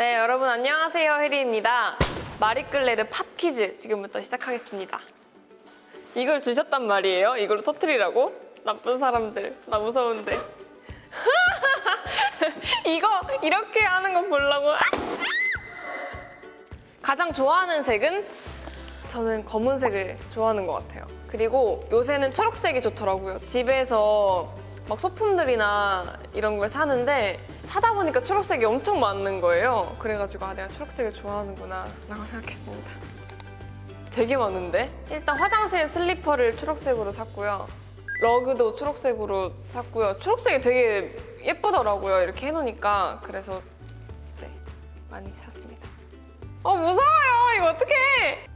네, 여러분 안녕하세요. 혜리입니다. 마리끌레르 팝 퀴즈 지금부터 시작하겠습니다. 이걸 주셨단 말이에요? 이걸로 터트리라고? 나쁜 사람들. 나 무서운데. 이거 이렇게 하는 거 보려고. 가장 좋아하는 색은? 저는 검은색을 좋아하는 것 같아요. 그리고 요새는 초록색이 좋더라고요. 집에서 막 소품들이나 이런 걸 사는데 사다 보니까 초록색이 엄청 많은 거예요. 그래가지고 아 내가 초록색을 좋아하는구나 라고 생각했습니다. 되게 많은데? 일단 화장실 슬리퍼를 초록색으로 샀고요. 러그도 초록색으로 샀고요. 초록색이 되게 예쁘더라고요. 이렇게 해놓으니까. 그래서 네, 많이 샀습니다. 어 무서워요. 이거 어떡해.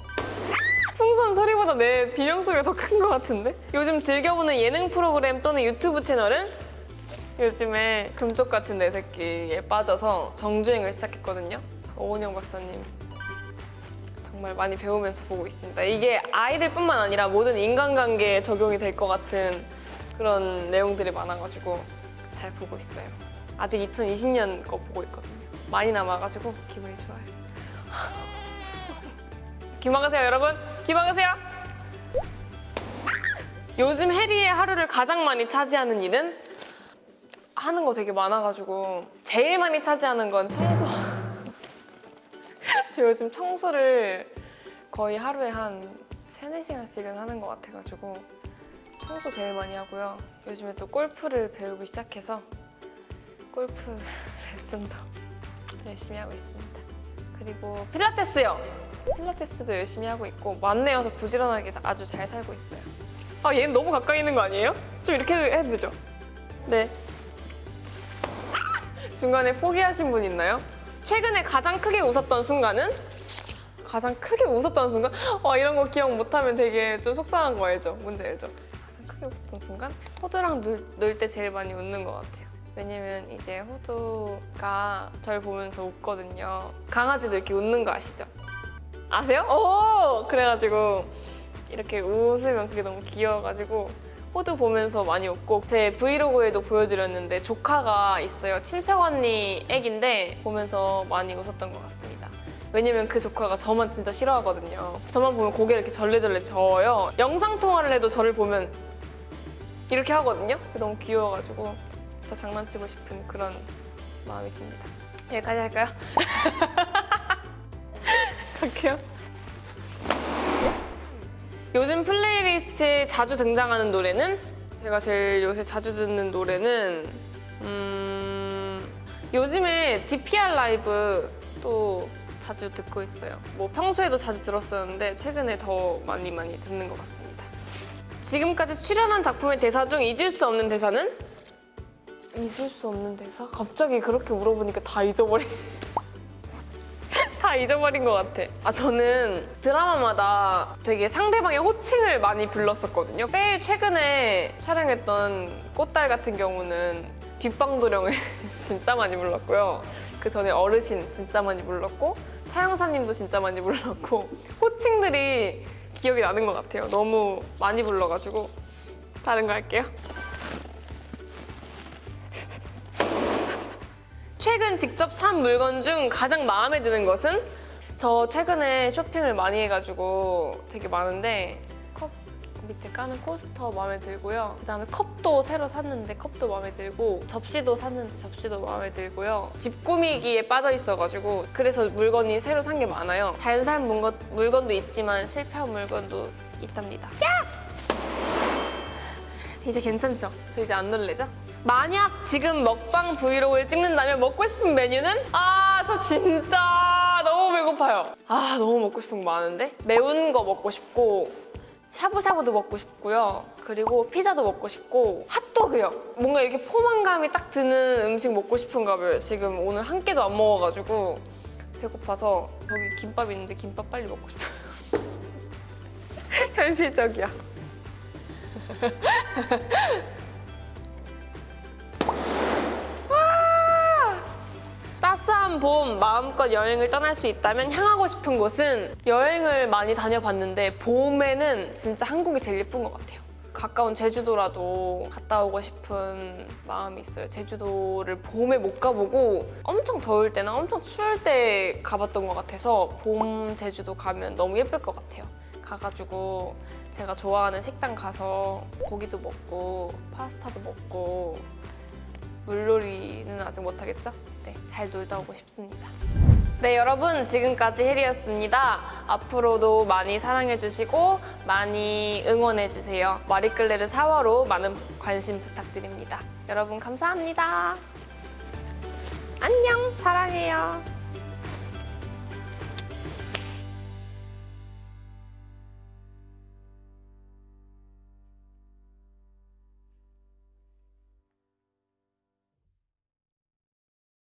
풍선 소리보다 내 비명 소리가 더 큰 것 같은데? 요즘 즐겨보는 예능 프로그램 또는 유튜브 채널은 요즘에 금쪽 같은 내 새끼에 빠져서 정주행을 시작했거든요. 오은영 박사님 정말 많이 배우면서 보고 있습니다. 이게 아이들뿐만 아니라 모든 인간관계에 적용이 될 것 같은 그런 내용들이 많아가지고 잘 보고 있어요. 아직 2020년 거 보고 있거든요. 많이 남아가지고 기분이 좋아요. 기막으세요 여러분. 기막으세요. 요즘 해리의 하루를 가장 많이 차지하는 일은? 하는 거 되게 많아가지고 제일 많이 차지하는 건 청소. 저 요즘 청소를 거의 하루에 한 3, 4시간씩은 하는 것 같아가지고 청소 제일 많이 하고요. 요즘에 또 골프를 배우기 시작해서 골프 레슨도 열심히 하고 있습니다. 그리고 필라테스요 필라테스도 열심히 하고 있고 만내여서 부지런하게 아주 잘 살고 있어요. 아 얘는 너무 가까이 있는 거 아니에요? 좀 이렇게 해도 되죠? 네. 중간에 포기하신 분 있나요? 최근에 가장 크게 웃었던 순간은? 가장 크게 웃었던 순간? 와 이런 거 기억 못하면 되게 좀 속상한 거 알죠? 뭔지 알죠? 가장 크게 웃었던 순간? 호두랑 놀 때 제일 많이 웃는 것 같아요. 왜냐면 이제 호두가 절 보면서 웃거든요. 강아지도 이렇게 웃는 거 아시죠? 아세요? 오! 그래가지고 이렇게 웃으면 그게 너무 귀여워가지고 호두 보면서 많이 웃고 제 브이로그에도 보여드렸는데 조카가 있어요. 친척 언니 애기인데 보면서 많이 웃었던 것 같습니다. 왜냐면 그 조카가 저만 진짜 싫어하거든요. 저만 보면 고개를 이렇게 절레절레 저어요. 영상통화를 해도 저를 보면 이렇게 하거든요. 너무 귀여워가지고 저 장난치고 싶은 그런 마음이 듭니다. 여기까지 할까요? 갈게요. 요즘 playlist에 자주 등장하는 노래는 제가 제일 요새 자주 듣는 노래는 음... 요즘에 DPR LIVE 또 자주 듣고 있어요. 뭐 평소에도 자주 들었었는데 최근에 더 많이 많이 듣는 것 같습니다. 지금까지 출연한 작품의 대사 중 잊을 수 없는 대사는? 잊을 수 없는 대사? 갑자기 그렇게 물어보니까 다 잊어버리... 다 잊어버린 것 같아. 아 저는 드라마마다 되게 상대방의 호칭을 많이 불렀었거든요. 제일 최근에 촬영했던 꽃달 같은 경우는 뒷방도령을 진짜 많이 불렀고요. 그 전에 어르신 진짜 많이 불렀고 차영사님도 진짜 많이 불렀고 호칭들이 기억이 나는 것 같아요. 너무 많이 불러가지고 다른 거 할게요. 최근 직접 산 물건 중 가장 마음에 드는 것은? 저 최근에 쇼핑을 많이 해가지고 되게 많은데 컵 밑에 까는 코스터 마음에 들고요. 그다음에 컵도 새로 샀는데 컵도 마음에 들고 접시도 샀는데 접시도 마음에 들고요. 집 꾸미기에 빠져 있어가지고 그래서 물건이 새로 산 게 많아요. 잘 산 물건, 물건도 있지만 실패한 물건도 있답니다. 야! 이제 괜찮죠? 저 이제 안 놀래죠? 만약 지금 먹방 브이로그를 찍는다면 먹고 싶은 메뉴는? 아, 저 진짜 너무 배고파요. 아, 너무 먹고 싶은 거 많은데? 매운 거 먹고 싶고 샤브샤브도 먹고 싶고요. 그리고 피자도 먹고 싶고 핫도그요. 뭔가 이렇게 포만감이 딱 드는 음식 먹고 싶은가 봐요. 지금 오늘 한 끼도 안 먹어가지고 배고파서 여기 김밥 있는데 김밥 빨리 먹고 싶어요. 현실적이야. 따스한 봄 마음껏 여행을 떠날 수 있다면 향하고 싶은 곳은 여행을 많이 다녀봤는데 봄에는 진짜 한국이 제일 예쁜 것 같아요. 가까운 제주도라도 갔다 오고 싶은 마음이 있어요. 제주도를 봄에 못 가보고 엄청 더울 때나 엄청 추울 때 가봤던 것 같아서 봄 제주도 가면 너무 예쁠 것 같아요. 가가지고 제가 좋아하는 식당 가서 고기도 먹고 파스타도 먹고 물놀이는 아직 못하겠죠? 네, 잘 놀다 오고 싶습니다. 네, 여러분 지금까지 혜리였습니다. 앞으로도 많이 사랑해주시고 많이 응원해주세요. 마리끌레르 4화로 많은 관심 부탁드립니다. 여러분 감사합니다. 안녕, 사랑해요.